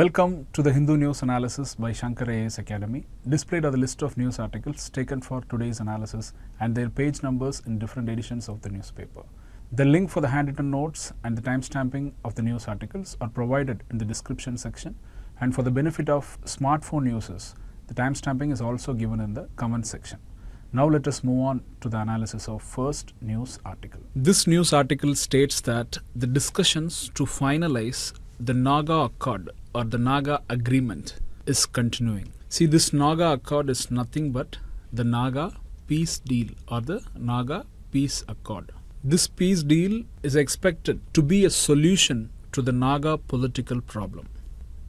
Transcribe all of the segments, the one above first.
Welcome to the Hindu News Analysis by Shankar IAS Academy. Displayed are the list of news articles taken for today's analysis and their page numbers in different editions of the newspaper. The link for the handwritten notes and the timestamping of the news articles are provided in the description section and for the benefit of smartphone users, the timestamping is also given in the comment section. Now let us move on to the analysis of first news article. This news article states that the discussions to finalize the Naga Accord or the Naga Agreement is continuing. See, this Naga Accord is nothing but the Naga Peace Deal or the Naga Peace Accord. This peace deal is expected to be a solution to the Naga political problem.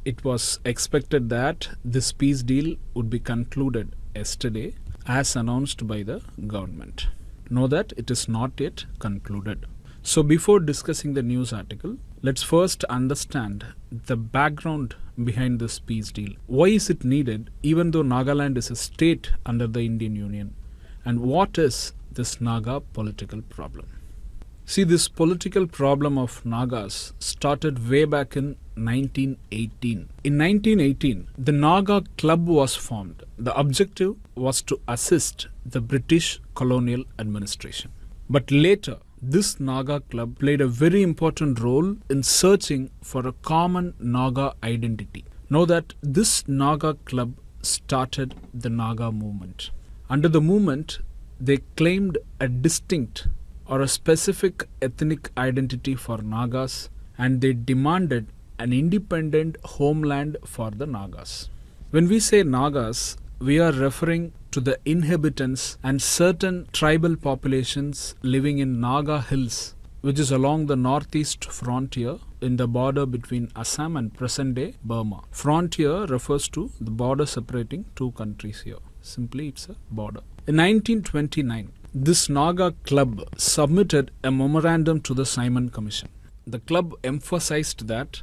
It was expected that this peace deal would be concluded yesterday as announced by the government. Know that it is not yet concluded. So, before discussing the news article, let's first understand the background behind this peace deal. Why is it needed, even though Nagaland is a state under the Indian Union? And what is this Naga political problem? See, this political problem of Nagas started way back in 1918. In 1918, the Naga Club was formed. The objective was to assist the British colonial administration. But later, this Naga club played a very important role in searching for a common Naga identity. Know that this Naga club started the Naga movement. Under the movement, they claimed a distinct or a specific ethnic identity for Nagas and they demanded an independent homeland for the Nagas. When we say Nagas, we are referring to the inhabitants and certain tribal populations living in Naga Hills, which is along the northeast frontier in the border between Assam and present day Burma. Frontier refers to the border separating two countries here. Simply, it's a border. In 1929, this Naga club submitted a memorandum to the Simon Commission. The club emphasized that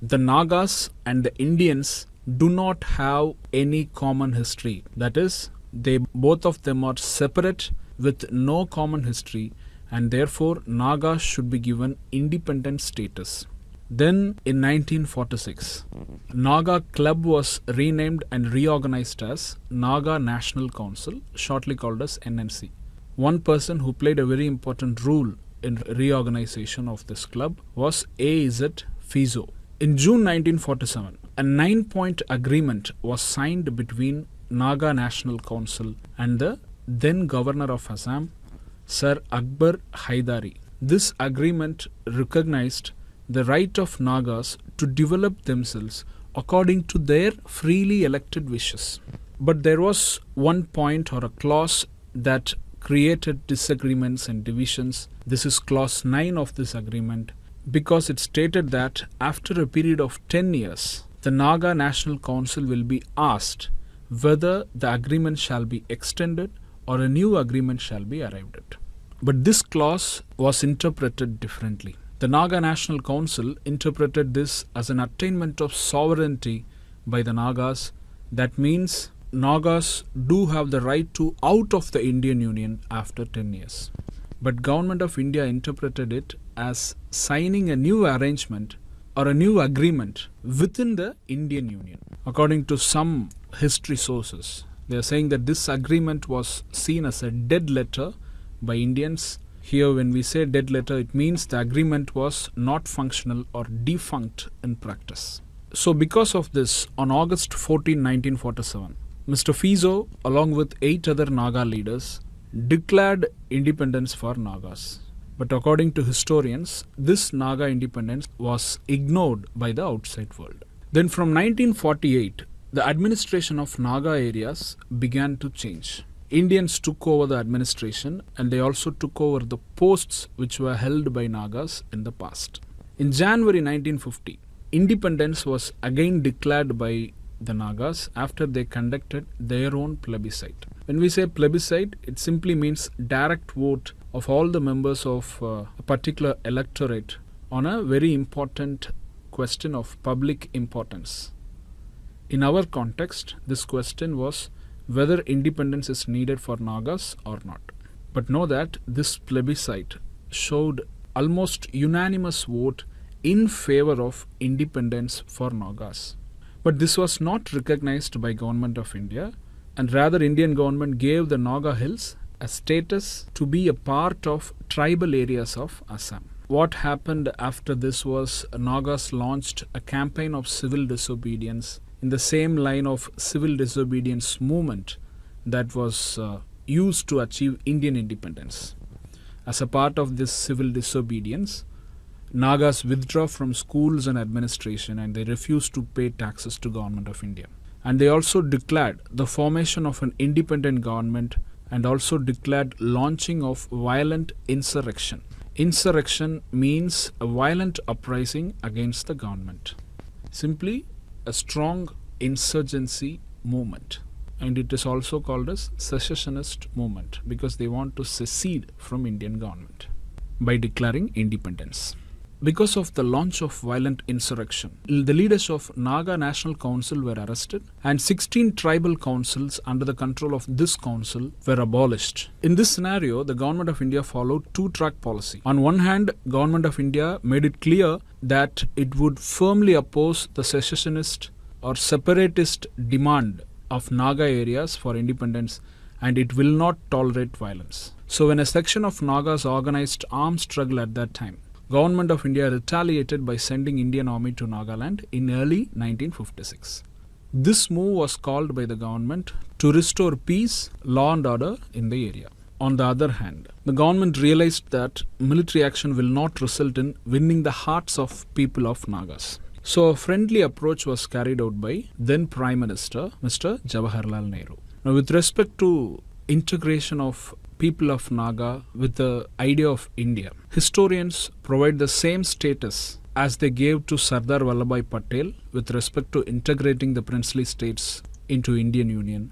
the Nagas and the Indians do not have any common history. That is, they both of them are separate with no common history and therefore Naga should be given independent status. Then in 1946, Naga Club was renamed and reorganized as Naga National Council, shortly called as NNC. One person who played a very important role in reorganization of this club was AZ Phizo. In June 1947, a nine point agreement was signed between Naga National Council and the then governor of Assam, Sir Akbar Haidari. This agreement recognized the right of Nagas to develop themselves according to their freely elected wishes. But there was one point or a clause that created disagreements and divisions. This is clause 9 of this agreement because it stated that after a period of 10 years, the Naga National Council will be asked whether the agreement shall be extended or a new agreement shall be arrived at. But this clause was interpreted differently. The Naga National Council interpreted this as an attainment of sovereignty by the Nagas. That means Nagas do have the right to out of the Indian Union after 10 years. But Government of India interpreted it as signing a new arrangement or a new agreement within the Indian Union. According to some history sources, they are saying that this agreement was seen as a dead letter by Indians. Here, when we say dead letter, it means the agreement was not functional or defunct in practice. So, because of this, on August 14, 1947, Mr. Phizo, along with eight other Naga leaders, declared independence for Nagas. But according to historians, this Naga independence was ignored by the outside world. Then from 1948, the administration of Naga areas began to change. Indians took over the administration and they also took over the posts which were held by Nagas in the past. In January 1950, independence was again declared by the Nagas after they conducted their own plebiscite. When we say plebiscite, it simply means direct vote of all the members of uh, a particular electorate on a very important question of public importance. In our context, this question was whether independence is needed for Nagas or not. But know that this plebiscite showed almost unanimous vote in favor of independence for Nagas. But this was not recognized by government of India and rather Indian government gave the Naga Hills a status to be a part of tribal areas of Assam. What happened after this was Nagas launched a campaign of civil disobedience in the same line of civil disobedience movement that was uh, used to achieve Indian independence. As a part of this civil disobedience, Nagas withdraw from schools and administration and they refuse to pay taxes to government of India. And they also declared the formation of an independent government and also declared launching of violent insurrection. Insurrection means a violent uprising against the government. Simply a strong insurgency movement and it is also called as secessionist movement because they want to secede from Indian government by declaring independence. Because of the launch of violent insurrection, the leaders of Naga National Council were arrested and 16 tribal councils under the control of this council were abolished. In this scenario, the government of India followed two-track policy. On one hand, government of India made it clear that it would firmly oppose the secessionist or separatist demand of Naga areas for independence and it will not tolerate violence. So when a section of Nagas organized armed struggle at that time, government of India retaliated by sending Indian army to Nagaland in early 1956. This move was called by the government to restore peace, law and order in the area. On the other hand, the government realized that military action will not result in winning the hearts of people of Nagas. So a friendly approach was carried out by then Prime Minister Mr. Jawaharlal Nehru. Now with respect to integration of people of Naga with the idea of India, historians provide the same status as they gave to Sardar Vallabhbhai Patel with respect to integrating the princely states into Indian Union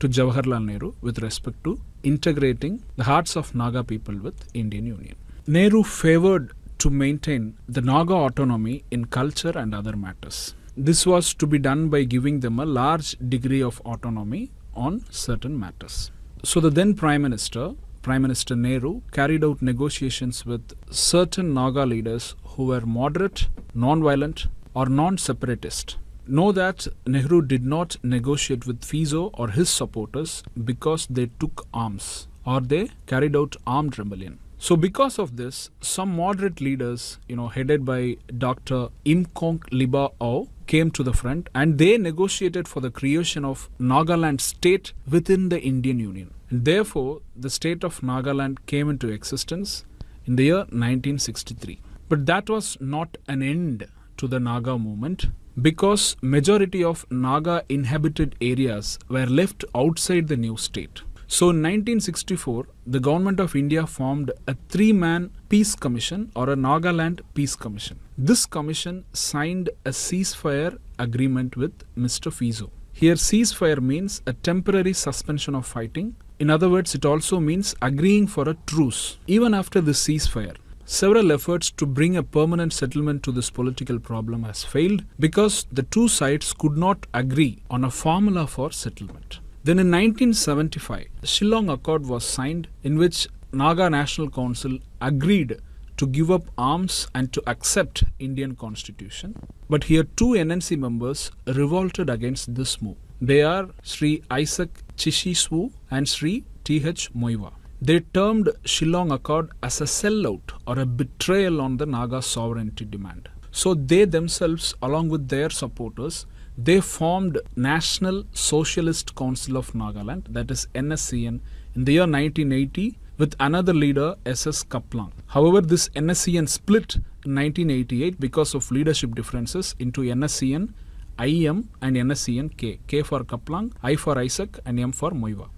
to Jawaharlal Nehru with respect to integrating the hearts of Naga people with Indian Union. Nehru favored to maintain the Naga autonomy in culture and other matters. This was to be done by giving them a large degree of autonomy on certain matters. So the then Prime Minister, Prime Minister Nehru, carried out negotiations with certain Naga leaders who were moderate, non-violent or non-separatist. Know that Nehru did not negotiate with Phizo or his supporters because they took arms or they carried out armed rebellion. So because of this, some moderate leaders, you know, headed by Dr. Imkong Liba Au, came to the front and they negotiated for the creation of Nagaland state within the Indian Union. And therefore, the state of Nagaland came into existence in the year 1963. But that was not an end to the Naga movement because majority of Naga inhabited areas were left outside the new state. So in 1964, the government of India formed a three-man peace commission or a Nagaland peace commission. This commission signed a ceasefire agreement with Mr. Phizo. Here ceasefire means a temporary suspension of fighting. In other words, it also means agreeing for a truce. Even after the ceasefire, Several efforts to bring a permanent settlement to this political problem has failed because the two sides could not agree on a formula for settlement. Then in 1975, the Shillong Accord was signed in which Naga National Council agreed to give up arms and to accept Indian constitution. But here two NNC members revolted against this move. They are Sri Isaac Chishi Swu and Sri T.H. Muivah. They termed Shillong Accord as a sellout or a betrayal on the Naga sovereignty demand. So they themselves, along with their supporters, they formed National Socialist Council of Nagaland, that is NSCN, in the year 1980 with another leader SS Khaplang. However, this NSCN split in 1988 because of leadership differences into NSCN IM and NSCN K. K for Khaplang, I for Isaac and M for Muivah.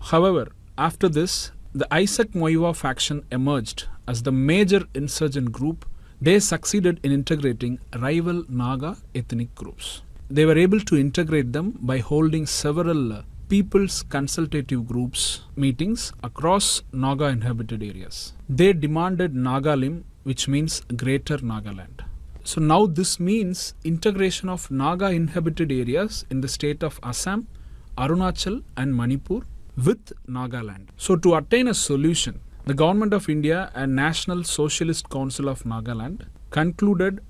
However, after this, the Isaac Muivah faction emerged as the major insurgent group. They succeeded in integrating rival Naga ethnic groups they were able to integrate them by holding several people's consultative groups meetings across Naga inhabited areas. They demanded Nagalim, which means Greater Nagaland. So now this means integration of Naga inhabited areas in the state of Assam, Arunachal and Manipur with Nagaland. So to attain a solution, the Government of India and National Socialist Council of Nagaland concluded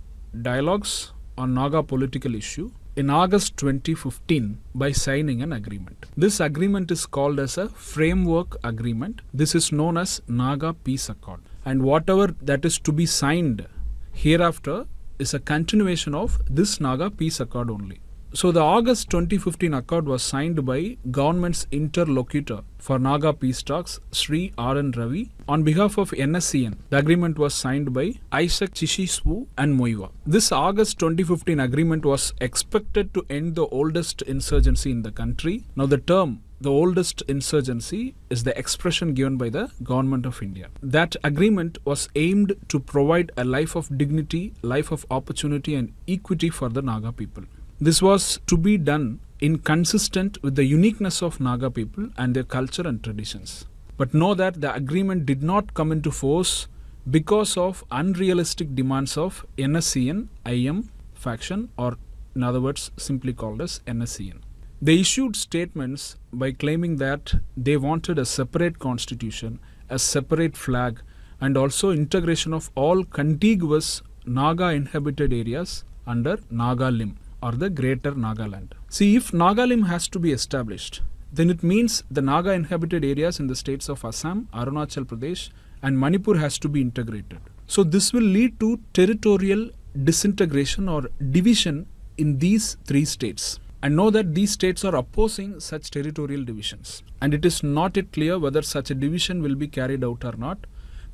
dialogues on Naga political issue in August 2015 by signing an agreement. This agreement is called as a framework agreement. This is known as Naga Peace Accord. And whatever that is to be signed hereafter is a continuation of this Naga Peace Accord only. So the August 2015 accord was signed by government's interlocutor for Naga peace talks, Sri R.N. Ravi, on behalf of NSCN. The agreement was signed by Isaac Chishi Swu and Muivah. This August 2015 agreement was expected to end the oldest insurgency in the country. Now the term the oldest insurgency is the expression given by the government of India. That agreement was aimed to provide a life of dignity, life of opportunity and equity for the Naga people. This was to be done in consistent with the uniqueness of Naga people and their culture and traditions. But know that the agreement did not come into force because of unrealistic demands of NSCN IM faction or in other words simply called as NSCN. They issued statements by claiming that they wanted a separate constitution, a separate flag and also integration of all contiguous Naga inhabited areas under Nagalim or the greater Nagaland. See, if Nagalim has to be established, then it means the Naga inhabited areas in the states of Assam, Arunachal Pradesh, and Manipur has to be integrated. So, this will lead to territorial disintegration or division in these three states. And know that these states are opposing such territorial divisions. And it is not yet clear whether such a division will be carried out or not.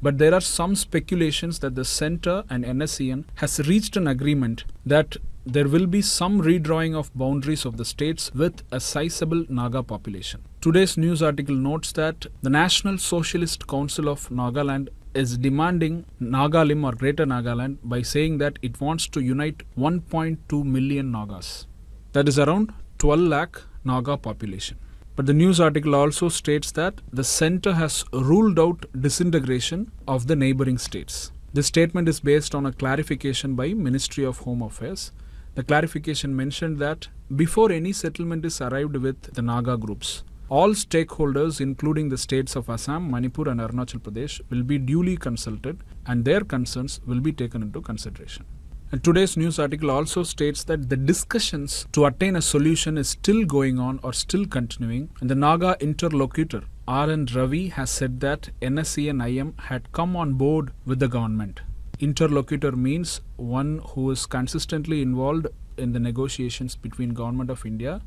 But there are some speculations that the center and NSCN has reached an agreement that there will be some redrawing of boundaries of the states with a sizable Naga population. Today's news article notes that the National Socialist Council of Nagaland is demanding Nagalim or Greater Nagaland by saying that it wants to unite 1.2 million Nagas. That is around 12 lakh Naga population. But the news article also states that the center has ruled out disintegration of the neighboring states. This statement is based on a clarification by Ministry of Home Affairs the clarification mentioned that before any settlement is arrived with the Naga groups, all stakeholders, including the states of Assam, Manipur, and Arunachal Pradesh, will be duly consulted and their concerns will be taken into consideration. And today's news article also states that the discussions to attain a solution is still going on or still continuing, and the Naga interlocutor R.N. Ravi has said that NSCN IM had come on board with the government interlocutor means one who is consistently involved in the negotiations between government of India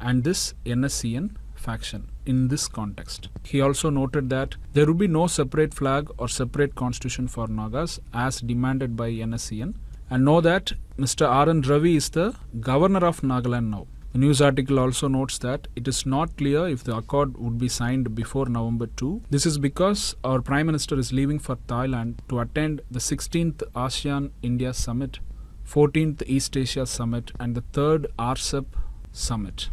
and this NSCN faction in this context. He also noted that there would be no separate flag or separate constitution for Nagas as demanded by NSCN and know that Mr. R.N. Ravi is the governor of Nagaland now. The news article also notes that it is not clear if the accord would be signed before November 2. This is because our Prime Minister is leaving for Thailand to attend the 16th ASEAN India Summit, 14th East Asia Summit, and the 3rd RCEP Summit.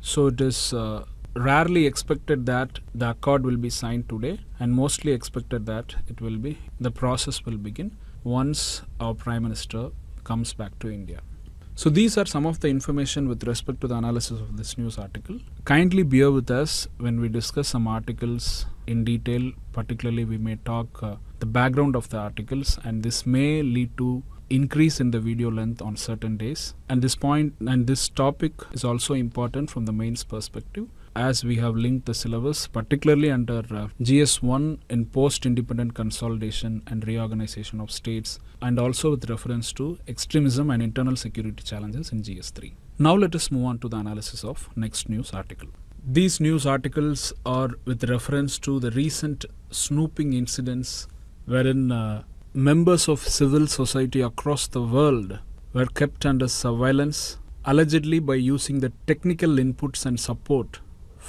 So it is uh, rarely expected that the accord will be signed today, and mostly expected that it will be the process will begin once our Prime Minister comes back to India. So these are some of the information with respect to the analysis of this news article. Kindly bear with us when we discuss some articles in detail. Particularly, we may talk uh, the background of the articles, and this may lead to increase in the video length on certain days. And this point and this topic is also important from the mains perspective as we have linked the syllabus, particularly under uh, GS1 in post independent consolidation and reorganization of states, and also with reference to extremism and internal security challenges in GS3. Now, let us move on to the analysis of next news article. These news articles are with reference to the recent snooping incidents wherein uh, members of civil society across the world were kept under surveillance allegedly by using the technical inputs and support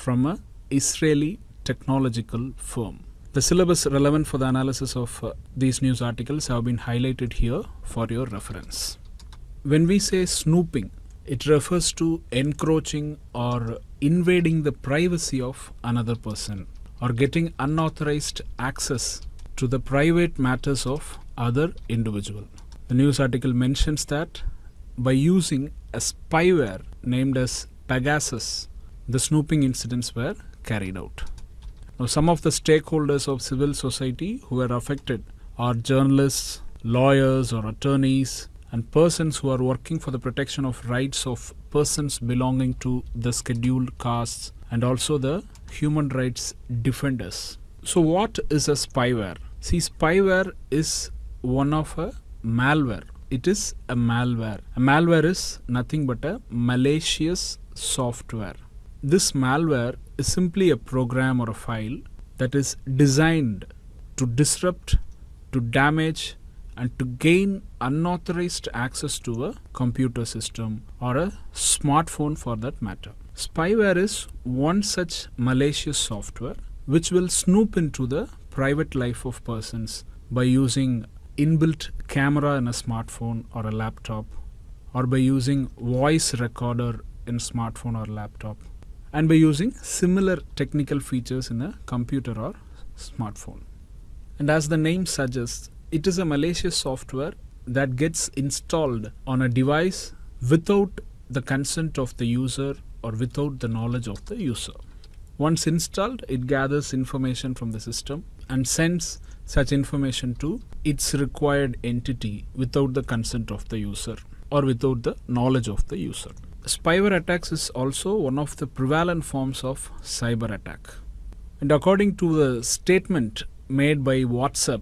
from a Israeli technological firm. The syllabus relevant for the analysis of uh, these news articles have been highlighted here for your reference. When we say snooping, it refers to encroaching or invading the privacy of another person or getting unauthorized access to the private matters of other individual. The news article mentions that by using a spyware named as Pegasus the snooping incidents were carried out. Now, some of the stakeholders of civil society who were affected are journalists, lawyers, or attorneys, and persons who are working for the protection of rights of persons belonging to the scheduled castes and also the human rights defenders. So, what is a spyware? See, spyware is one of a malware. It is a malware. A malware is nothing but a malicious software. This malware is simply a program or a file that is designed to disrupt, to damage, and to gain unauthorized access to a computer system or a smartphone for that matter. Spyware is one such malicious software which will snoop into the private life of persons by using inbuilt camera in a smartphone or a laptop or by using voice recorder in smartphone or laptop and by using similar technical features in a computer or smartphone. And as the name suggests, it is a malicious software that gets installed on a device without the consent of the user or without the knowledge of the user. Once installed, it gathers information from the system and sends such information to its required entity without the consent of the user or without the knowledge of the user. Spyware attacks is also one of the prevalent forms of cyber attack. And according to the statement made by WhatsApp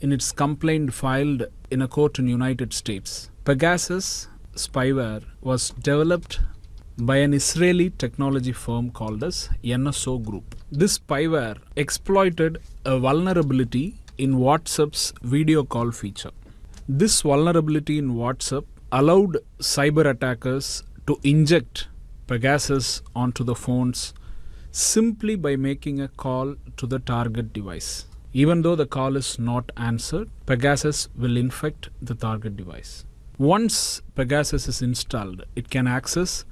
in its complaint filed in a court in United States, Pegasus spyware was developed by an Israeli technology firm called as NSO Group. This spyware exploited a vulnerability in WhatsApp's video call feature. This vulnerability in WhatsApp allowed cyber attackers to inject Pegasus onto the phones simply by making a call to the target device. Even though the call is not answered, Pegasus will infect the target device. Once Pegasus is installed, it can access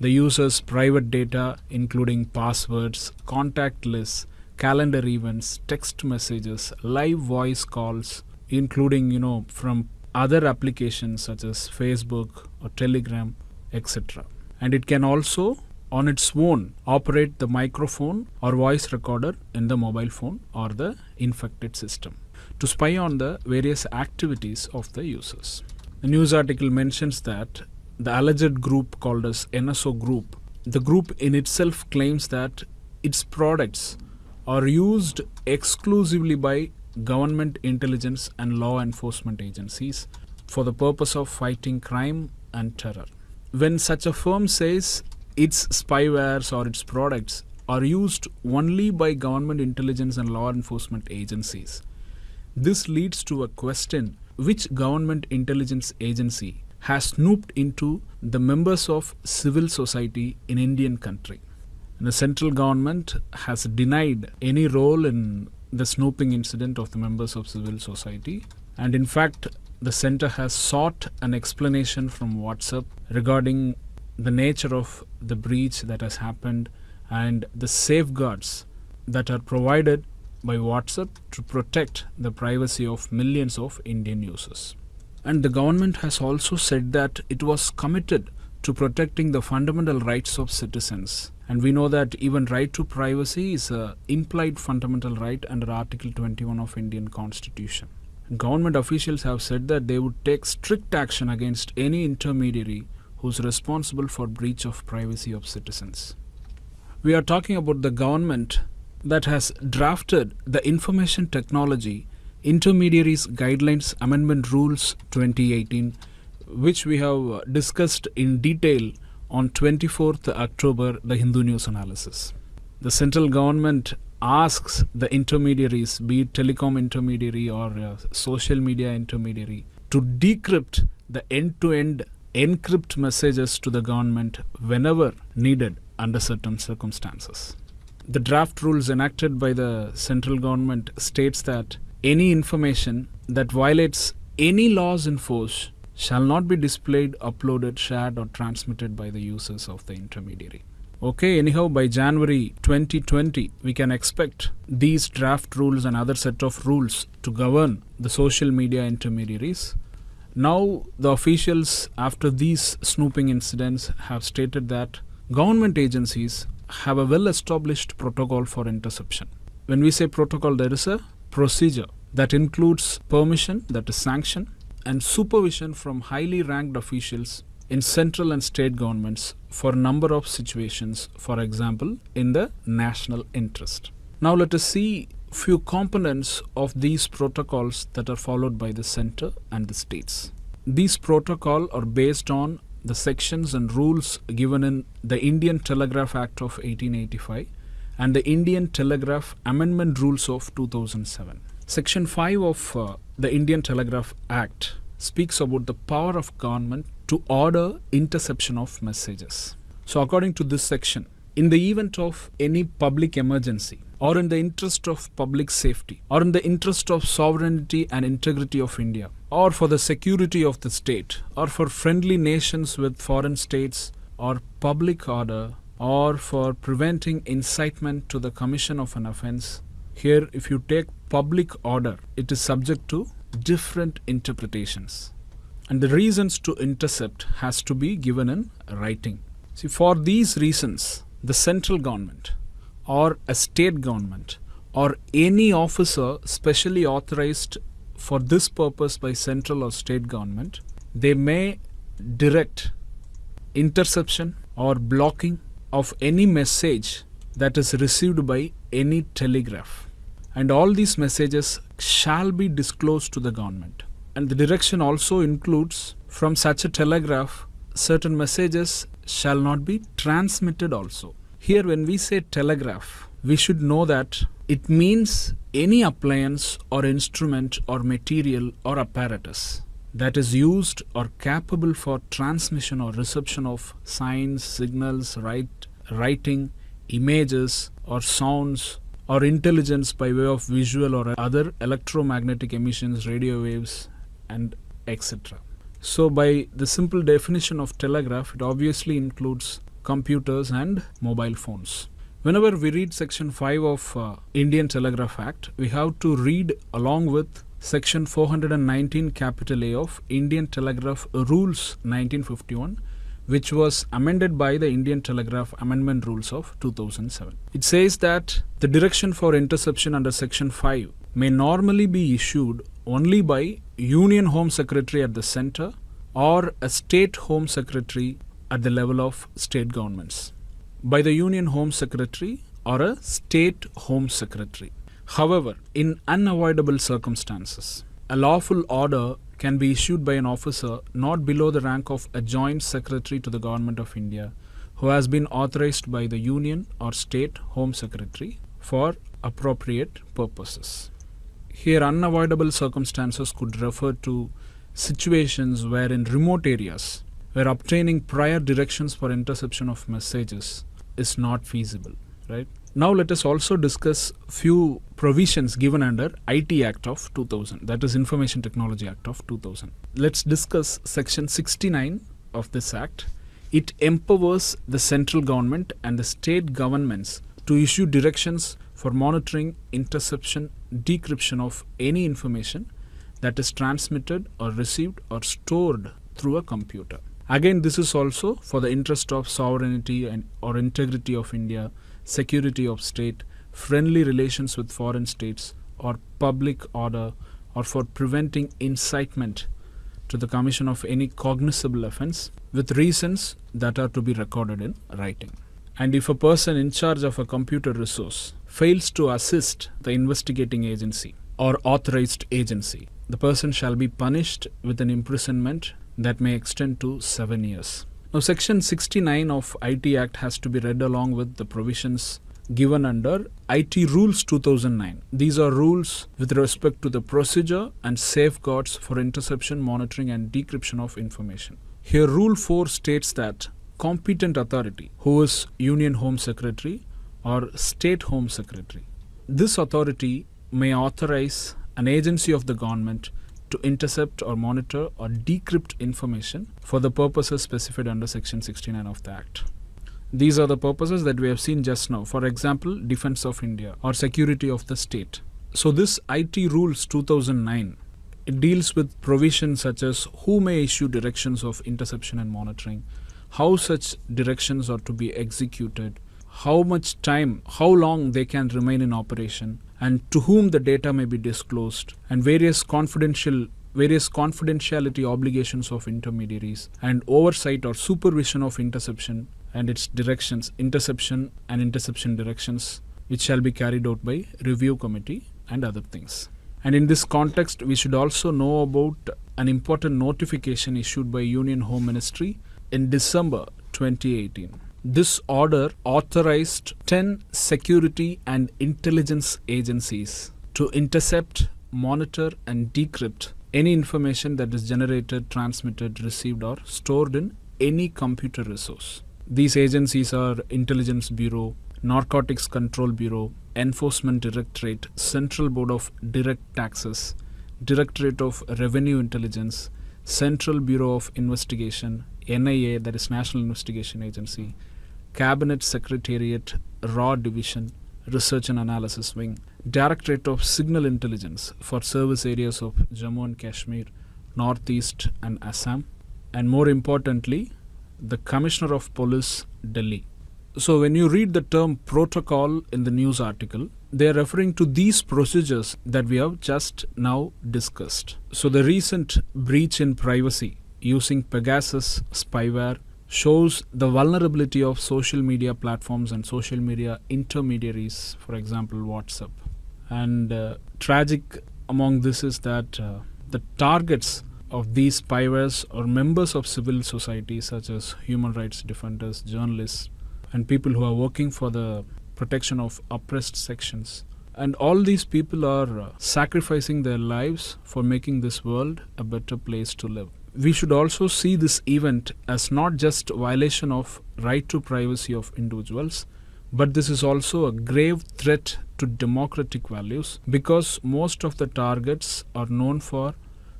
the user's private data, including passwords, contact lists, calendar events, text messages, live voice calls, including, you know, from other applications such as Facebook or Telegram, etc. And it can also, on its own, operate the microphone or voice recorder in the mobile phone or the infected system to spy on the various activities of the users. The news article mentions that the alleged group called as NSO Group, the group in itself claims that its products are used exclusively by government intelligence and law enforcement agencies for the purpose of fighting crime and terror. When such a firm says its spywares or its products are used only by government intelligence and law enforcement agencies, this leads to a question which government intelligence agency has snooped into the members of civil society in Indian country. And the central government has denied any role in the snooping incident of the members of civil society. And in fact, the center has sought an explanation from WhatsApp regarding the nature of the breach that has happened and the safeguards that are provided by WhatsApp to protect the privacy of millions of Indian users. And the government has also said that it was committed to protecting the fundamental rights of citizens. And we know that even right to privacy is a implied fundamental right under Article 21 of Indian Constitution. Government officials have said that they would take strict action against any intermediary who is responsible for breach of privacy of citizens. We are talking about the government that has drafted the information technology Intermediaries Guidelines Amendment Rules 2018, which we have uh, discussed in detail on 24th October, the Hindu News Analysis. The central government asks the intermediaries, be it telecom intermediary or uh, social media intermediary, to decrypt the end to end encrypt messages to the government whenever needed under certain circumstances. The draft rules enacted by the central government states that any information that violates any laws in force shall not be displayed, uploaded, shared, or transmitted by the users of the intermediary. Okay, anyhow, by January 2020, we can expect these draft rules and other set of rules to govern the social media intermediaries. Now, the officials, after these snooping incidents, have stated that government agencies have a well established protocol for interception. When we say protocol, there is a procedure that includes permission, that is sanction, and supervision from highly ranked officials in central and state governments for a number of situations, for example, in the national interest. Now let us see few components of these protocols that are followed by the center and the states. These protocols are based on the sections and rules given in the Indian Telegraph Act of 1885 and the Indian Telegraph Amendment Rules of 2007. Section 5 of uh, the Indian Telegraph Act speaks about the power of government to order interception of messages. So, according to this section, in the event of any public emergency, or in the interest of public safety, or in the interest of sovereignty and integrity of India, or for the security of the state, or for friendly nations with foreign states, or public order, or for preventing incitement to the commission of an offense. Here, if you take public order, it is subject to different interpretations. And the reasons to intercept has to be given in writing. See, for these reasons, the central government or a state government or any officer specially authorized for this purpose by central or state government, they may direct interception or blocking of any message that is received by any telegraph. And all these messages shall be disclosed to the government. And the direction also includes from such a telegraph, certain messages shall not be transmitted also. Here, when we say telegraph, we should know that it means any appliance or instrument or material or apparatus that is used or capable for transmission or reception of signs, signals, write, writing, images, or sounds, or intelligence by way of visual or other electromagnetic emissions, radio waves, and etc. So, by the simple definition of telegraph, it obviously includes computers and mobile phones. Whenever we read section 5 of uh, Indian Telegraph Act, we have to read along with section 419 capital A of Indian Telegraph Rules 1951 which was amended by the Indian Telegraph Amendment Rules of 2007. It says that the direction for interception under section 5 may normally be issued only by Union Home Secretary at the center or a state home secretary at the level of state governments. By the Union Home Secretary or a state home secretary. However, in unavoidable circumstances, a lawful order can be issued by an officer not below the rank of a joint secretary to the Government of India who has been authorized by the Union or State Home Secretary for appropriate purposes. Here, unavoidable circumstances could refer to situations where in remote areas where obtaining prior directions for interception of messages is not feasible, right? Now let us also discuss few provisions given under IT Act of 2000 that is Information Technology Act of 2000. Let's discuss section 69 of this act. It empowers the central government and the state governments to issue directions for monitoring, interception, decryption of any information that is transmitted or received or stored through a computer. Again, this is also for the interest of sovereignty and or integrity of India security of state, friendly relations with foreign states, or public order, or for preventing incitement to the commission of any cognizable offense with reasons that are to be recorded in writing. And if a person in charge of a computer resource fails to assist the investigating agency or authorized agency, the person shall be punished with an imprisonment that may extend to seven years. Now, Section 69 of IT Act has to be read along with the provisions given under IT Rules 2009. These are rules with respect to the procedure and safeguards for interception, monitoring, and decryption of information. Here, Rule 4 states that competent authority, who is Union Home Secretary or State Home Secretary, this authority may authorize an agency of the government to intercept or monitor or decrypt information for the purposes specified under section 69 of the act. These are the purposes that we have seen just now. For example defense of india or security of the state. So this it rules 2009 it deals with provisions such as who may issue directions of interception and monitoring how such directions are to be executed how much time how long they can remain in operation and to whom the data may be disclosed, and various confidential various confidentiality obligations of intermediaries and oversight or supervision of interception and its directions, interception and interception directions, which shall be carried out by review committee and other things. And in this context, we should also know about an important notification issued by Union Home Ministry in December 2018. This order authorized 10 security and intelligence agencies to intercept, monitor, and decrypt any information that is generated, transmitted, received, or stored in any computer resource. These agencies are Intelligence Bureau, Narcotics Control Bureau, Enforcement Directorate, Central Board of Direct Taxes, Directorate of Revenue Intelligence, Central Bureau of Investigation, NIA, that is National Investigation Agency, Cabinet Secretariat, RAW Division, Research and Analysis Wing, Directorate of Signal Intelligence for service areas of Jammu and Kashmir, Northeast and Assam, and more importantly, the Commissioner of Police, Delhi. So, when you read the term protocol in the news article, they are referring to these procedures that we have just now discussed. So, the recent breach in privacy using Pegasus spyware shows the vulnerability of social media platforms and social media intermediaries, for example, WhatsApp. And uh, tragic among this is that uh, the targets of these spywares are members of civil society, such as human rights defenders, journalists, and people who are working for the protection of oppressed sections. And all these people are uh, sacrificing their lives for making this world a better place to live. We should also see this event as not just violation of right to privacy of individuals, but this is also a grave threat to democratic values because most of the targets are known for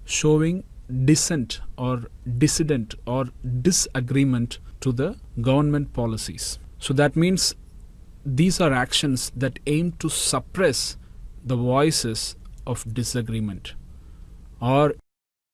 showing dissent or dissident or disagreement to the government policies. So that means these are actions that aim to suppress the voices of disagreement or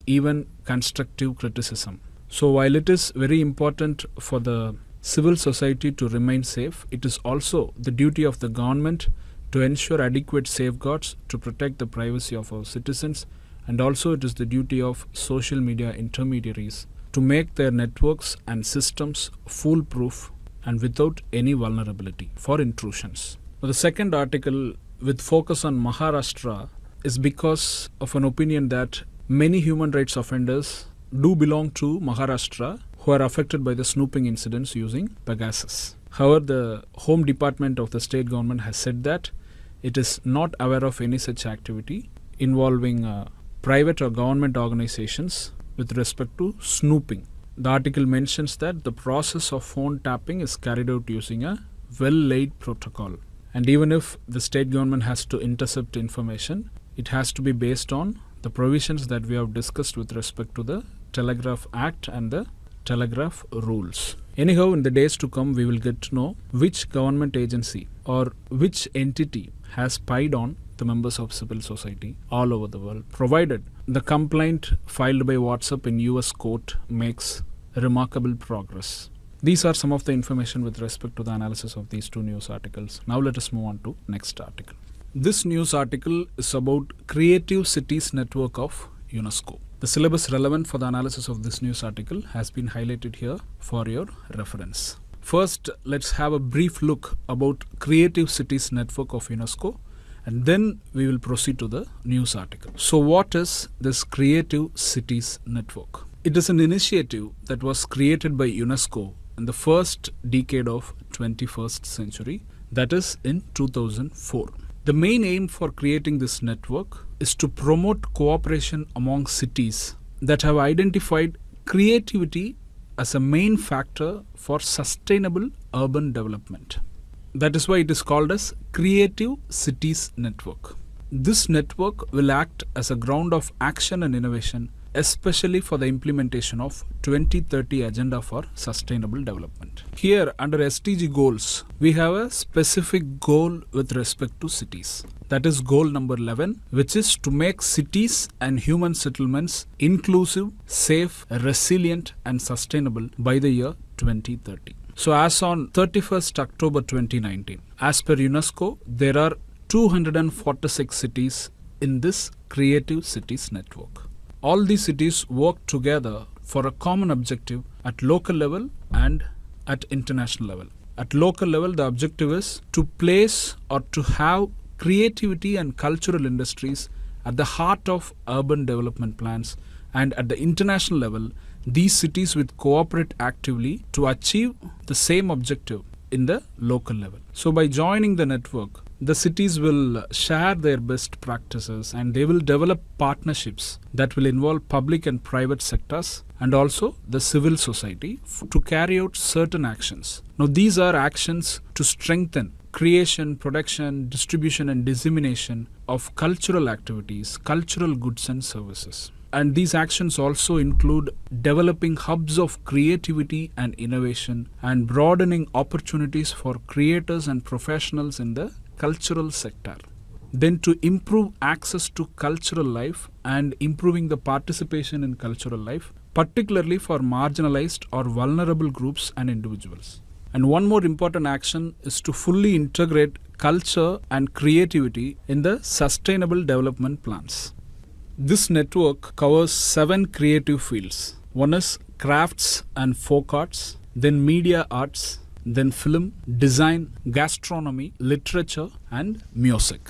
even constructive criticism. So while it is very important for the civil society to remain safe, it is also the duty of the government to ensure adequate safeguards to protect the privacy of our citizens and also it is the duty of social media intermediaries to make their networks and systems foolproof and without any vulnerability for intrusions. Now, the second article with focus on Maharashtra is because of an opinion that many human rights offenders do belong to Maharashtra who are affected by the snooping incidents using Pegasus. However, the Home Department of the state government has said that it is not aware of any such activity involving uh, private or government organizations with respect to snooping. The article mentions that the process of phone tapping is carried out using a well laid protocol. And even if the state government has to intercept information, it has to be based on the provisions that we have discussed with respect to the Telegraph Act and the Telegraph rules. Anyhow, in the days to come, we will get to know which government agency or which entity has spied on the members of civil society all over the world, provided the complaint filed by WhatsApp in US court makes remarkable progress. These are some of the information with respect to the analysis of these two news articles. Now let us move on to next article. This news article is about Creative Cities Network of UNESCO. The syllabus relevant for the analysis of this news article has been highlighted here for your reference. First, let's have a brief look about Creative Cities Network of UNESCO and then we will proceed to the news article. So, what is this Creative Cities Network? It is an initiative that was created by UNESCO in the first decade of 21st century, that is in 2004. The main aim for creating this network is to promote cooperation among cities that have identified creativity as a main factor for sustainable urban development. That is why it is called as Creative Cities Network. This network will act as a ground of action and innovation, especially for the implementation of 2030 Agenda for Sustainable Development. Here, under SDG goals, we have a specific goal with respect to cities. That is goal number 11, which is to make cities and human settlements inclusive, safe, resilient, and sustainable by the year 2030. So, as on 31st October 2019, as per UNESCO, there are 246 cities in this Creative Cities network. All these cities work together for a common objective at local level and at international level. At local level, the objective is to place or to have creativity and cultural industries at the heart of urban development plans, and at the international level, these cities will cooperate actively to achieve the same objective in the local level. So, by joining the network, the cities will share their best practices and they will develop partnerships that will involve public and private sectors and also the civil society to carry out certain actions. Now, these are actions to strengthen creation, production, distribution, and dissemination of cultural activities, cultural goods, and services. And these actions also include developing hubs of creativity and innovation and broadening opportunities for creators and professionals in the cultural sector. Then, to improve access to cultural life and improving the participation in cultural life, particularly for marginalized or vulnerable groups and individuals. And one more important action is to fully integrate culture and creativity in the sustainable development plans. This network covers seven creative fields. One is crafts and folk arts, then media arts, then film, design, gastronomy, literature, and music.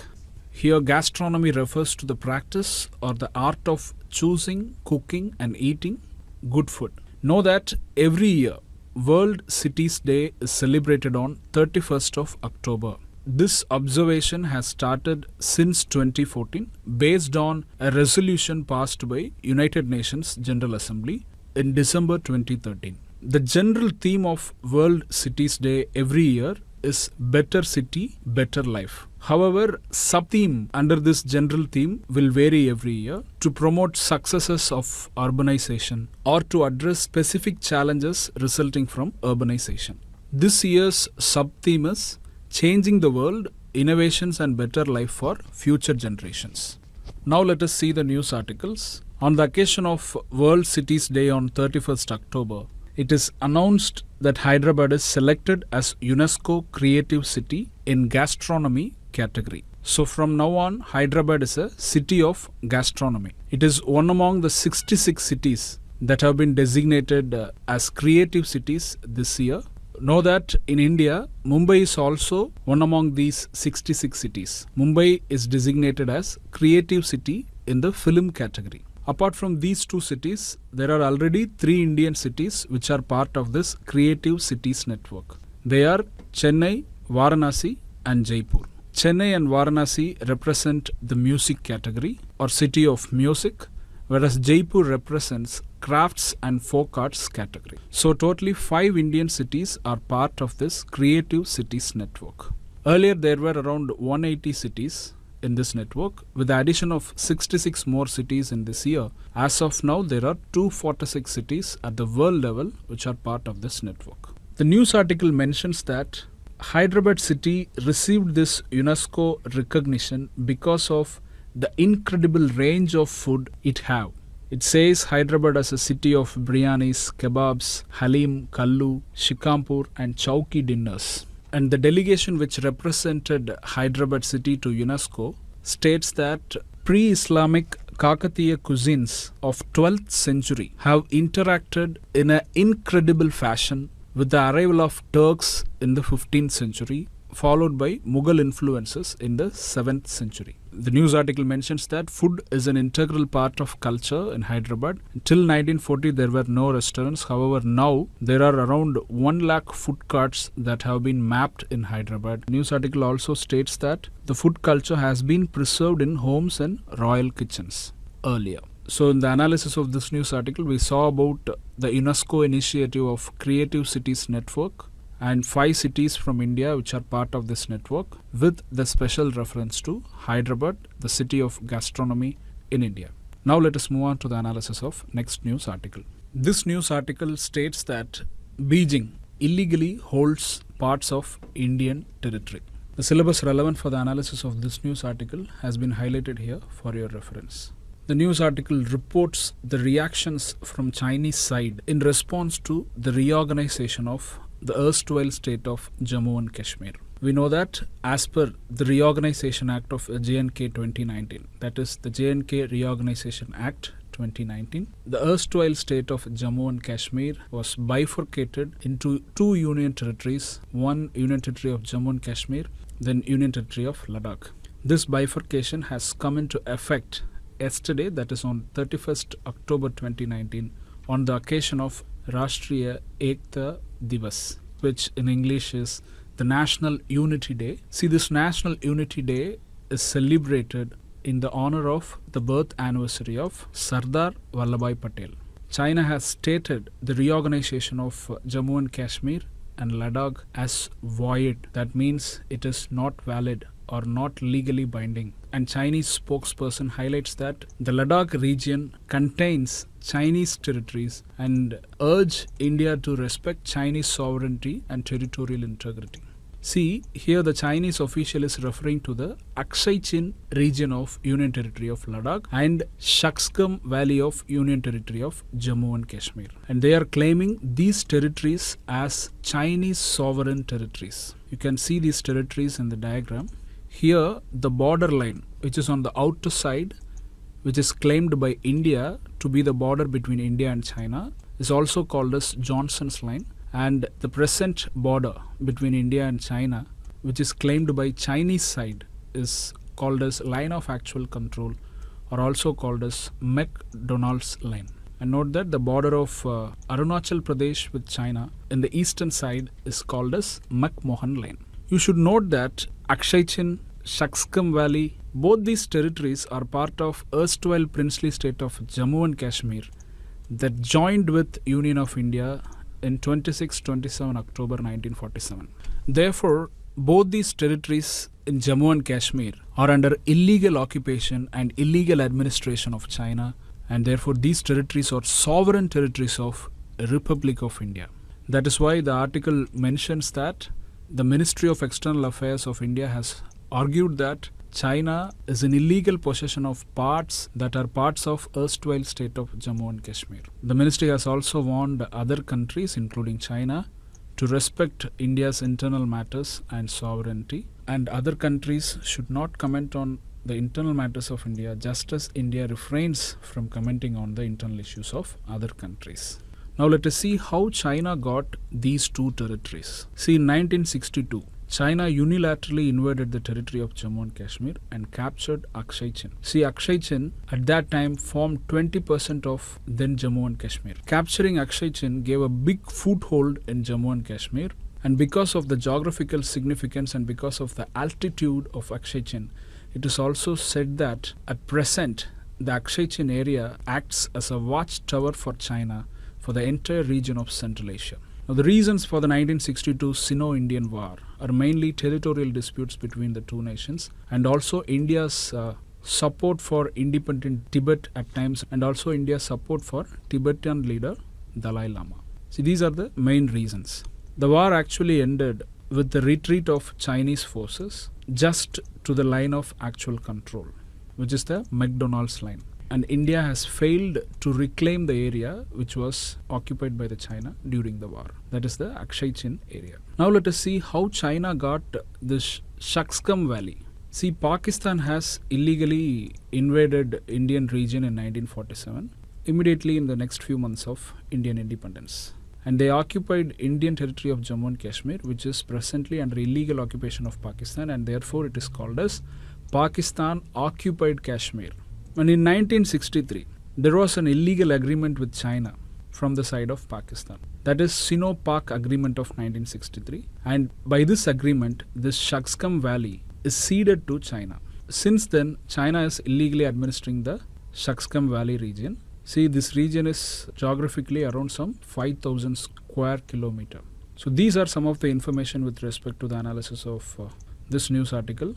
Here, gastronomy refers to the practice or the art of choosing, cooking, and eating good food. Know that every year, World Cities Day is celebrated on 31st of October. This observation has started since 2014 based on a resolution passed by United Nations General Assembly in December 2013. The general theme of World Cities Day every year is Better City, Better Life. However, sub theme under this general theme will vary every year to promote successes of urbanization or to address specific challenges resulting from urbanization. This year's sub theme is Changing the World Innovations and Better Life for Future Generations. Now, let us see the news articles. On the occasion of World Cities Day on 31st October, it is announced that Hyderabad is selected as UNESCO Creative City in Gastronomy category. So from now on, Hyderabad is a city of gastronomy. It is one among the 66 cities that have been designated uh, as creative cities this year. Know that in India, Mumbai is also one among these 66 cities. Mumbai is designated as creative city in the film category. Apart from these two cities, there are already three Indian cities which are part of this Creative Cities network. They are Chennai, Varanasi, and Jaipur. Chennai and Varanasi represent the music category or city of music, whereas Jaipur represents crafts and folk arts category. So, totally five Indian cities are part of this Creative Cities network. Earlier, there were around 180 cities in this network. With the addition of 66 more cities in this year, as of now, there are 246 cities at the world level which are part of this network. The news article mentions that Hyderabad city received this UNESCO recognition because of the incredible range of food it have. It says Hyderabad as a city of biryanis, kebabs, halim, kallu, shikampur and chowki dinners. And the delegation which represented Hyderabad city to UNESCO states that pre-Islamic Kakatiya cuisines of 12th century have interacted in an incredible fashion with the arrival of Turks in the 15th century, followed by Mughal influences in the 7th century. The news article mentions that food is an integral part of culture in Hyderabad. Till 1940, there were no restaurants. However, now there are around 1 lakh food carts that have been mapped in Hyderabad. News article also states that the food culture has been preserved in homes and royal kitchens earlier. So, in the analysis of this news article, we saw about the UNESCO initiative of Creative Cities Network and five cities from India which are part of this network, with the special reference to Hyderabad, the city of gastronomy in India. Now, let us move on to the analysis of next news article. This news article states that Beijing illegally holds parts of Indian territory. The syllabus relevant for the analysis of this news article has been highlighted here for your reference. The news article reports the reactions from Chinese side in response to the reorganization of the erstwhile state of Jammu and Kashmir. We know that as per the Reorganization Act of JNK 2019, that is the JNK Reorganization Act 2019. The erstwhile state of Jammu and Kashmir was bifurcated into two union territories one union territory of Jammu and Kashmir, then union territory of Ladakh. This bifurcation has come into effect yesterday, that is on 31st October 2019, on the occasion of Rashtriya Ekta Divas, which in English is the National Unity Day. See, this National Unity Day is celebrated in the honor of the birth anniversary of Sardar Vallabhbhai Patel. China has stated the reorganization of Jammu and Kashmir and Ladakh as void. That means it is not valid or not legally binding. And Chinese spokesperson highlights that the Ladakh region contains Chinese territories and urge India to respect Chinese sovereignty and territorial integrity. See, here the Chinese official is referring to the Aksai Chin region of Union Territory of Ladakh and Shaksgam Valley of Union Territory of Jammu and Kashmir. And they are claiming these territories as Chinese sovereign territories. You can see these territories in the diagram. Here, the border line, which is on the outer side, which is claimed by India to be the border between India and China, is also called as Johnson's line and the present border between India and China, which is claimed by Chinese side, is called as line of actual control, or also called as McDonald's line. And note that the border of uh, Arunachal Pradesh with China in the eastern side is called as McMahon line. You should note that Aksai Chin, Shaksgam Valley, both these territories are part of erstwhile princely state of Jammu and Kashmir that joined with Union of India in 26-27 October 1947. Therefore, both these territories in Jammu and Kashmir are under illegal occupation and illegal administration of China and therefore these territories are sovereign territories of Republic of India. That is why the article mentions that the Ministry of External Affairs of India has argued that China is in illegal possession of parts that are parts of erstwhile state of Jammu and Kashmir. The ministry has also warned other countries, including China, to respect India's internal matters and sovereignty, and other countries should not comment on the internal matters of India just as India refrains from commenting on the internal issues of other countries. Now let us see how China got these two territories. See in 1962 China unilaterally invaded the territory of Jammu and Kashmir and captured Aksai Chin. See, Aksai Chin at that time formed 20% of then Jammu and Kashmir. Capturing Aksai Chin gave a big foothold in Jammu and Kashmir, and because of the geographical significance and because of the altitude of Aksai Chin, it is also said that at present the Aksai Chin area acts as a watchtower for China for the entire region of Central Asia. Now, the reasons for the 1962 Sino Indian War are mainly territorial disputes between the two nations and also India's uh, support for independent Tibet at times and also India's support for Tibetan leader Dalai Lama. See, these are the main reasons. The war actually ended with the retreat of Chinese forces just to the line of actual control, which is the McDonald's line and India has failed to reclaim the area which was occupied by the China during the war. That is the Aksai Chin area. Now let us see how China got this Shaksgam Valley. See, Pakistan has illegally invaded Indian region in 1947, immediately in the next few months of Indian independence. And they occupied Indian territory of Jammu and Kashmir, which is presently under illegal occupation of Pakistan, and therefore it is called as Pakistan occupied Kashmir. And in 1963, there was an illegal agreement with China from the side of Pakistan. That is Sino-Pak Agreement of 1963. And by this agreement, this Shaksgam Valley is ceded to China. Since then, China is illegally administering the Shaksgam Valley region. See, this region is geographically around some 5000 square kilometer. So these are some of the information with respect to the analysis of uh, this news article.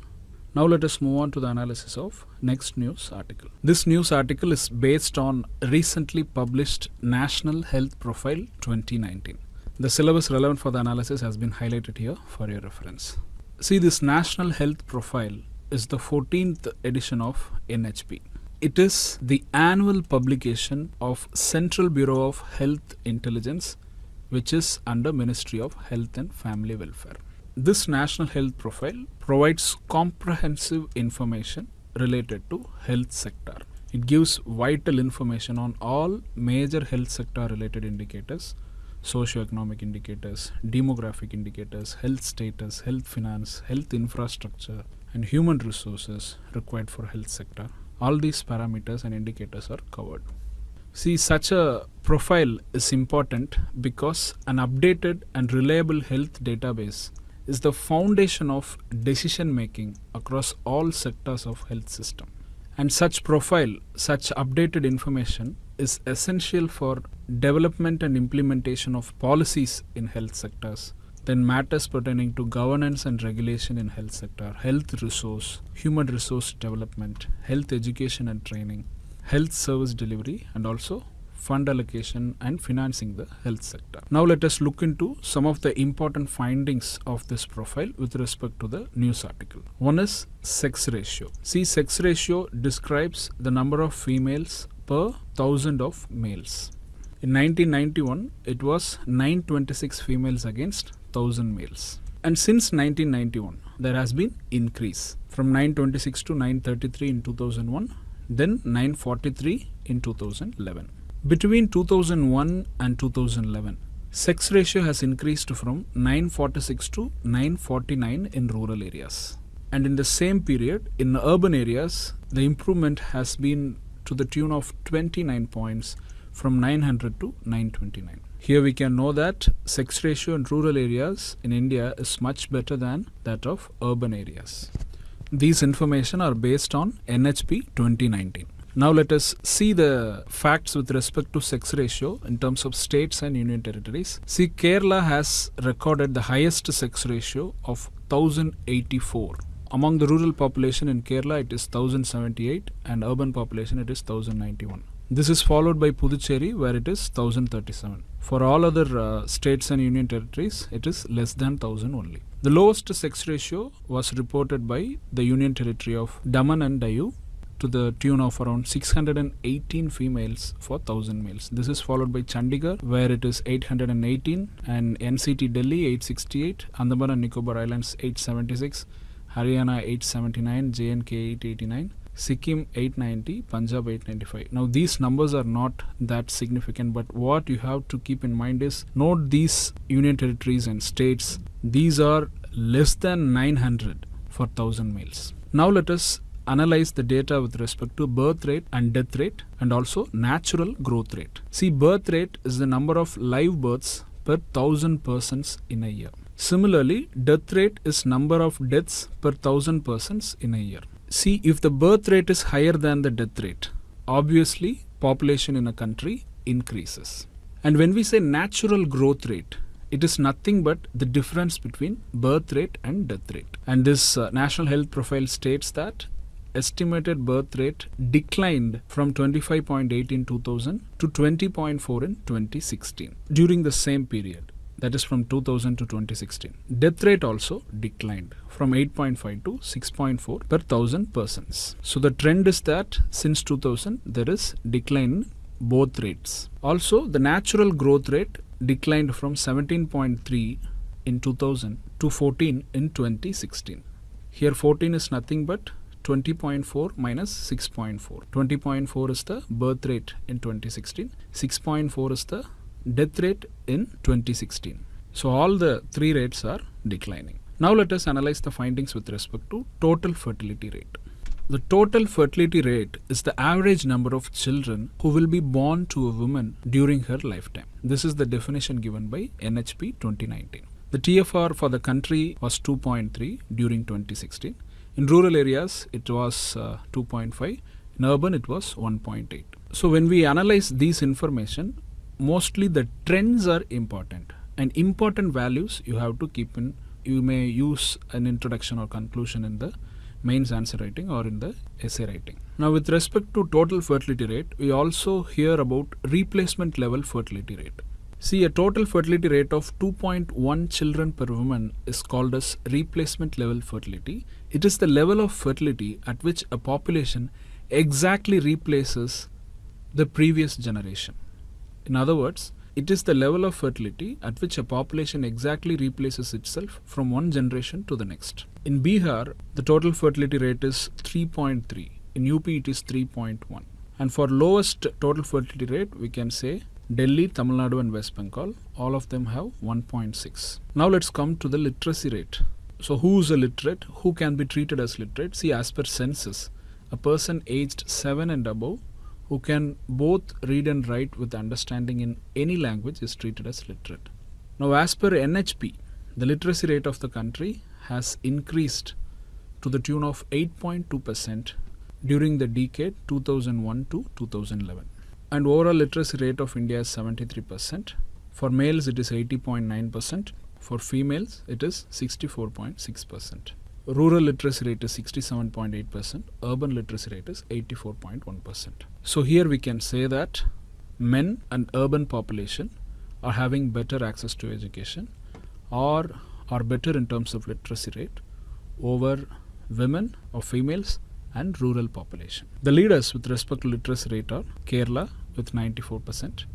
Now let us move on to the analysis of next news article. This news article is based on recently published National Health Profile 2019. The syllabus relevant for the analysis has been highlighted here for your reference. See this National Health Profile is the 14th edition of NHP. It is the annual publication of Central Bureau of Health Intelligence which is under Ministry of Health and Family Welfare. This National Health Profile provides comprehensive information related to health sector. It gives vital information on all major health sector related indicators, socioeconomic indicators, demographic indicators, health status, health finance, health infrastructure, and human resources required for health sector. All these parameters and indicators are covered. See, such a profile is important because an updated and reliable health database is the foundation of decision making across all sectors of health system. And such profile, such updated information is essential for development and implementation of policies in health sectors then matters pertaining to governance and regulation in health sector health resource human resource development health education and training health service delivery and also fund allocation and financing the health sector. Now let us look into some of the important findings of this profile with respect to the news article. One is sex ratio. See sex ratio describes the number of females per thousand of males. In 1991, it was 926 females against 1000 males. And since 1991, there has been increase from 926 to 933 in 2001, then 943 in 2011. Between 2001 and 2011, sex ratio has increased from 946 to 949 in rural areas. And in the same period, in urban areas, the improvement has been to the tune of 29 points from 900 to 929. Here we can know that sex ratio in rural areas in India is much better than that of urban areas. These information are based on NHP 2019. Now let us see the facts with respect to sex ratio in terms of states and union territories. See Kerala has recorded the highest sex ratio of 1084. Among the rural population in Kerala it is 1078 and urban population it is 1091. This is followed by Puducherry where it is 1037. For all other uh, states and union territories it is less than 1000 only. The lowest sex ratio was reported by the union territory of Daman and Diu to the tune of around 618 females for 1000 males. This is followed by Chandigarh where it is 818 and NCT Delhi 868, Andaman and Nicobar Islands 876, Haryana 879, JNK 889. Sikkim 890, Punjab 895. Now these numbers are not that significant, but what you have to keep in mind is note these union territories and states. These are less than 900 for 1000 males. Now let us analyze the data with respect to birth rate and death rate and also natural growth rate. See birth rate is the number of live births per 1000 persons in a year. Similarly, death rate is number of deaths per 1000 persons in a year. See, if the birth rate is higher than the death rate, obviously population in a country increases. And when we say natural growth rate, it is nothing but the difference between birth rate and death rate. And this uh, National Health Profile states that estimated birth rate declined from 25.8 in 2000 to 20.4 in 2016 during the same period that is from 2000 to 2016. Death rate also declined from 8.5 to 6.4 per thousand persons. So the trend is that since 2000 there is decline in both rates. Also the natural growth rate declined from 17.3 in 2000 to 14 in 2016. Here 14 is nothing but 20.4 minus 6.4. 20.4 is the birth rate in 2016. 6.4 is the death rate in 2016. So all the three rates are declining. Now let us analyze the findings with respect to total fertility rate. The total fertility rate is the average number of children who will be born to a woman during her lifetime. This is the definition given by NHP 2019. The TFR for the country was 2.3 during 2016. In rural areas, it was uh, 2.5. In urban, it was 1.8. So when we analyze these information, mostly the trends are important and important values you have to keep in you may use an introduction or conclusion in the mains answer writing or in the essay writing now with respect to total fertility rate we also hear about replacement level fertility rate see a total fertility rate of 2.1 children per woman is called as replacement level fertility it is the level of fertility at which a population exactly replaces the previous generation in other words, it is the level of fertility at which a population exactly replaces itself from one generation to the next. In Bihar, the total fertility rate is 3.3. In UP, it is 3.1. And for lowest total fertility rate, we can say Delhi, Tamil Nadu, and West Bengal. All of them have 1.6. Now let's come to the literacy rate. So, who is a literate? Who can be treated as literate? See, as per census, a person aged 7 and above who can both read and write with understanding in any language is treated as literate. Now, as per NHP, the literacy rate of the country has increased to the tune of 8.2% during the decade 2001 to 2011. And overall literacy rate of India is 73%. For males, it is 80.9%. For females, it is 64.6%. Rural literacy rate is 67.8%. Urban literacy rate is 84.1%. So here we can say that men and urban population are having better access to education or are better in terms of literacy rate over women or females and rural population. The leaders with respect to literacy rate are Kerala with 94%,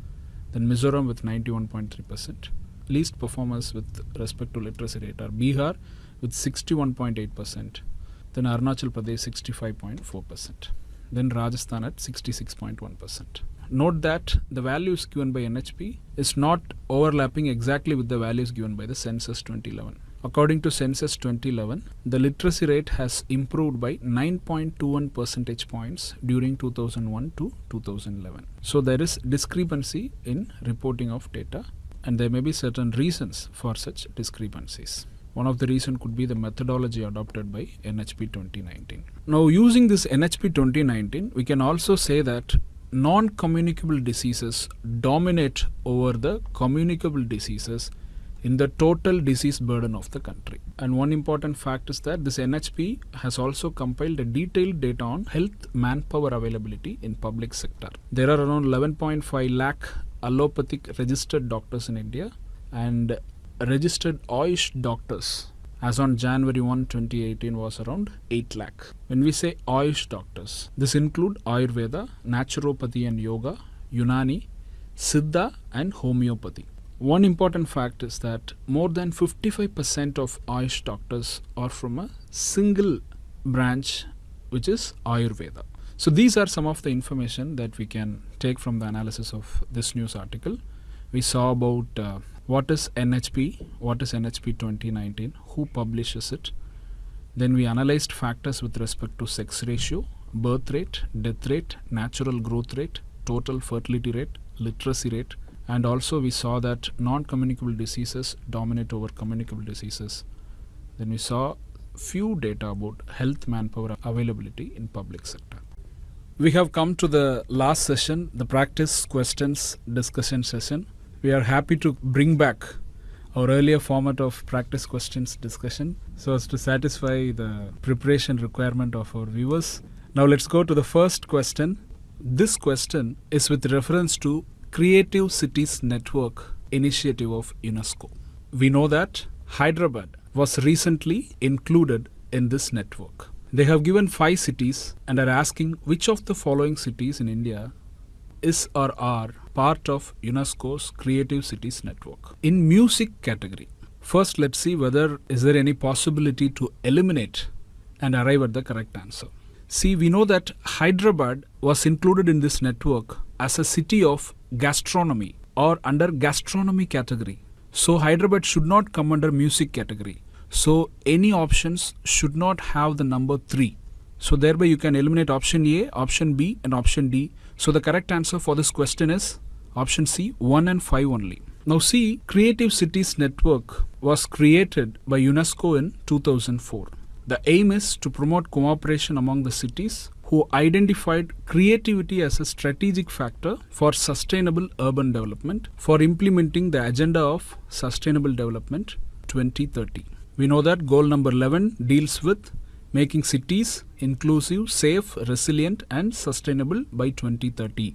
then Mizoram with 91.3%. Least performers with respect to literacy rate are Bihar with 61.8%, then Arunachal Pradesh 65.4%, then Rajasthan at 66.1%. Note that the values given by NHP is not overlapping exactly with the values given by the census 2011. According to census 2011, the literacy rate has improved by 9.21 percentage points during 2001 to 2011. So there is discrepancy in reporting of data and there may be certain reasons for such discrepancies. One of the reason could be the methodology adopted by NHP 2019. Now using this NHP 2019, we can also say that non-communicable diseases dominate over the communicable diseases in the total disease burden of the country. And one important fact is that this NHP has also compiled a detailed data on health manpower availability in public sector. There are around 11.5 lakh allopathic registered doctors in India and registered Ayush doctors as on January 1, 2018 was around 8 lakh. When we say Ayush doctors, this include Ayurveda, Naturopathy and Yoga, Unani, Siddha and Homeopathy. One important fact is that more than 55% of Ayush doctors are from a single branch which is Ayurveda. So these are some of the information that we can take from the analysis of this news article. We saw about uh, what is NHP, what is NHP 2019, who publishes it. Then we analyzed factors with respect to sex ratio, birth rate, death rate, natural growth rate, total fertility rate, literacy rate, and also we saw that non-communicable diseases dominate over communicable diseases. Then we saw few data about health manpower availability in public sector. We have come to the last session, the practice questions discussion session. We are happy to bring back our earlier format of practice questions discussion so as to satisfy the preparation requirement of our viewers. Now let's go to the first question. This question is with reference to Creative Cities Network initiative of UNESCO. We know that Hyderabad was recently included in this network. They have given five cities and are asking which of the following cities in India is or are part of UNESCO's Creative Cities Network. In music category, first let's see whether is there any possibility to eliminate and arrive at the correct answer. See, we know that Hyderabad was included in this network as a city of gastronomy or under gastronomy category. So Hyderabad should not come under music category. So any options should not have the number 3. So thereby you can eliminate option A, option B and option D. So the correct answer for this question is option C 1 and 5 only. Now see Creative Cities Network was created by UNESCO in 2004. The aim is to promote cooperation among the cities who identified creativity as a strategic factor for sustainable urban development for implementing the agenda of sustainable development 2030. We know that goal number 11 deals with making cities inclusive, safe, resilient and sustainable by 2030.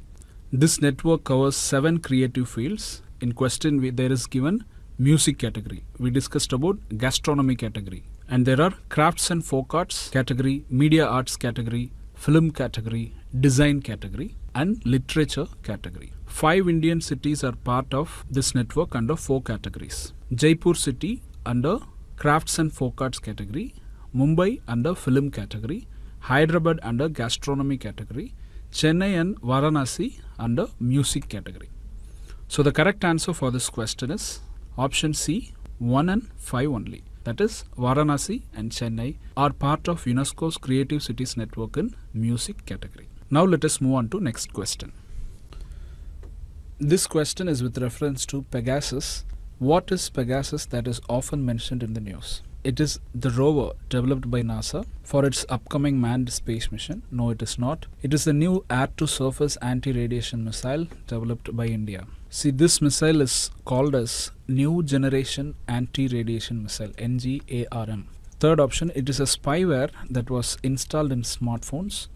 This network covers seven creative fields. In question we, there is given music category. We discussed about gastronomy category. And there are crafts and folk arts category, media arts category, film category, design category, and literature category. Five Indian cities are part of this network under four categories. Jaipur city under crafts and folk arts category, Mumbai under film category, Hyderabad under gastronomy category, Chennai and Varanasi under music category. So the correct answer for this question is option C 1 and 5 only. That is Varanasi and Chennai are part of UNESCO's Creative Cities Network in music category. Now let us move on to next question. This question is with reference to Pegasus. What is Pegasus that is often mentioned in the news? It is the rover developed by NASA for its upcoming manned space mission. No, it is not. It is the new air to surface anti radiation missile developed by India. See, this missile is called as New Generation Anti Radiation Missile NGARM. Third option, it is a spyware that was installed in smartphones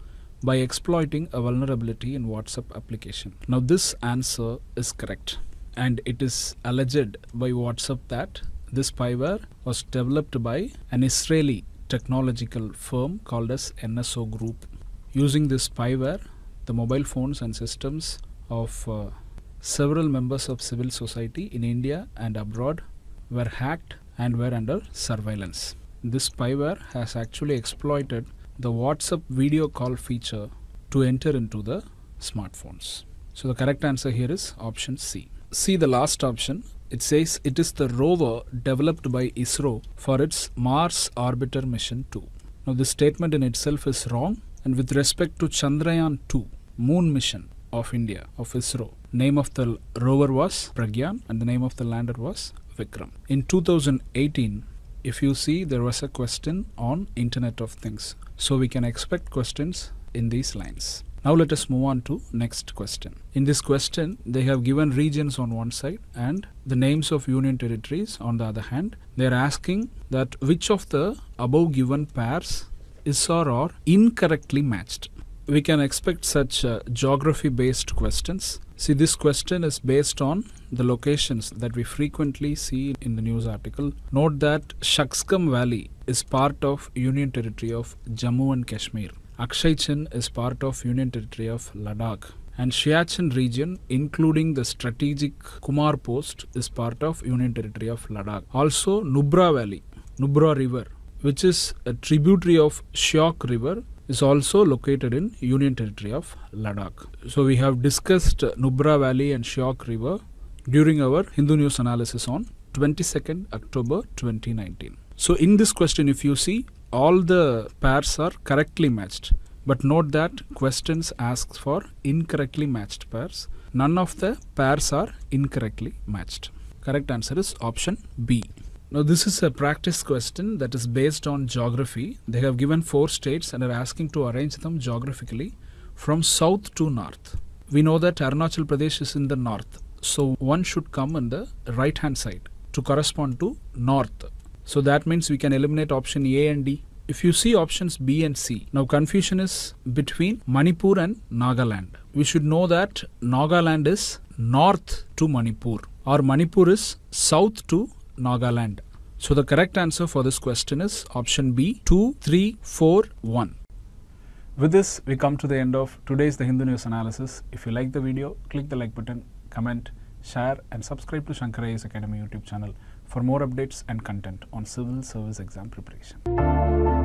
by exploiting a vulnerability in WhatsApp application. Now, this answer is correct, and it is alleged by WhatsApp that this spyware was developed by an Israeli technological firm called as NSO Group. Using this spyware, the mobile phones and systems of uh, several members of civil society in India and abroad were hacked and were under surveillance. This spyware has actually exploited the WhatsApp video call feature to enter into the smartphones. So the correct answer here is option C. See the last option. It says it is the rover developed by ISRO for its Mars Orbiter Mission 2. Now this statement in itself is wrong and with respect to Chandrayaan 2 moon mission of India of ISRO name of the rover was Pragyan and the name of the lander was Vikram. In 2018 if you see there was a question on internet of things so we can expect questions in these lines now let us move on to next question in this question they have given regions on one side and the names of union territories on the other hand they are asking that which of the above given pairs is or are incorrectly matched we can expect such uh, geography based questions. See, this question is based on the locations that we frequently see in the news article. Note that Shaksgam Valley is part of Union Territory of Jammu and Kashmir. Aksai Chin is part of Union Territory of Ladakh. And Siachen region, including the strategic Kumar post, is part of Union Territory of Ladakh. Also, Nubra Valley, Nubra River, which is a tributary of Shyok River, is also located in Union Territory of Ladakh. So we have discussed Nubra Valley and Shyok River during our Hindu News analysis on 22nd October 2019. So in this question if you see all the pairs are correctly matched but note that questions asks for incorrectly matched pairs. None of the pairs are incorrectly matched. Correct answer is option B. Now, this is a practice question that is based on geography. They have given four states and are asking to arrange them geographically from south to north. We know that Arunachal Pradesh is in the north, so one should come on the right hand side to correspond to north. So that means we can eliminate option A and D. If you see options B and C, now confusion is between Manipur and Nagaland. We should know that Nagaland is north to Manipur or Manipur is south to Nagaland. So the correct answer for this question is option B 2341. With this, we come to the end of today's The Hindu News analysis. If you like the video, click the like button, comment, share, and subscribe to Shankar IAS Academy YouTube channel for more updates and content on civil service exam preparation.